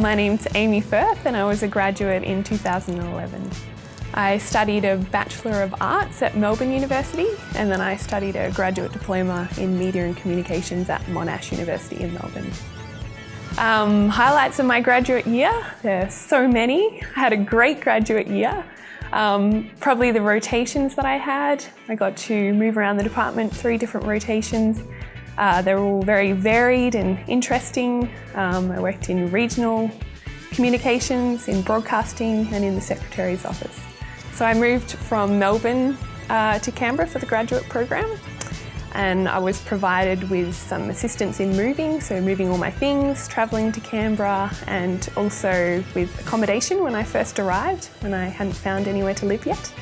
My name's Amy Firth and I was a graduate in 2011. I studied a Bachelor of Arts at Melbourne University and then I studied a graduate diploma in Media and Communications at Monash University in Melbourne. Um, highlights of my graduate year, there's so many. I had a great graduate year. Um, probably the rotations that I had. I got to move around the department, three different rotations. Uh, they're all very varied and interesting. Um, I worked in regional communications, in broadcasting and in the Secretary's office. So I moved from Melbourne uh, to Canberra for the graduate program and I was provided with some assistance in moving, so moving all my things, travelling to Canberra and also with accommodation when I first arrived when I hadn't found anywhere to live yet.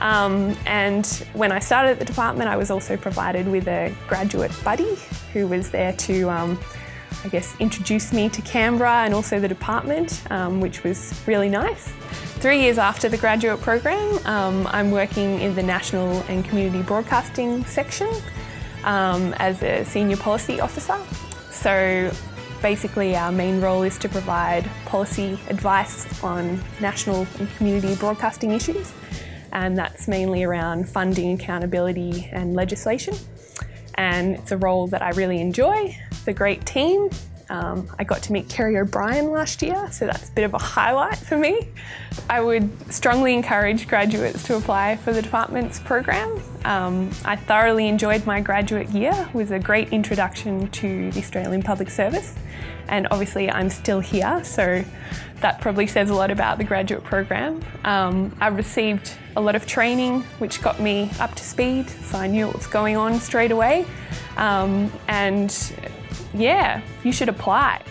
Um, and when I started at the department I was also provided with a graduate buddy who was there to um, I guess introduce me to Canberra and also the department um, which was really nice. Three years after the graduate program um, I'm working in the National and Community Broadcasting section um, as a Senior Policy Officer. So basically our main role is to provide policy advice on national and community broadcasting issues and that's mainly around funding, accountability and legislation. And it's a role that I really enjoy. It's a great team. Um, I got to meet Kerry O'Brien last year, so that's a bit of a highlight for me. I would strongly encourage graduates to apply for the department's program. Um, I thoroughly enjoyed my graduate year. It was a great introduction to the Australian Public Service and obviously I'm still here, so that probably says a lot about the graduate program. Um, I received a lot of training which got me up to speed, so I knew what was going on straight away. Um, and yeah, you should apply.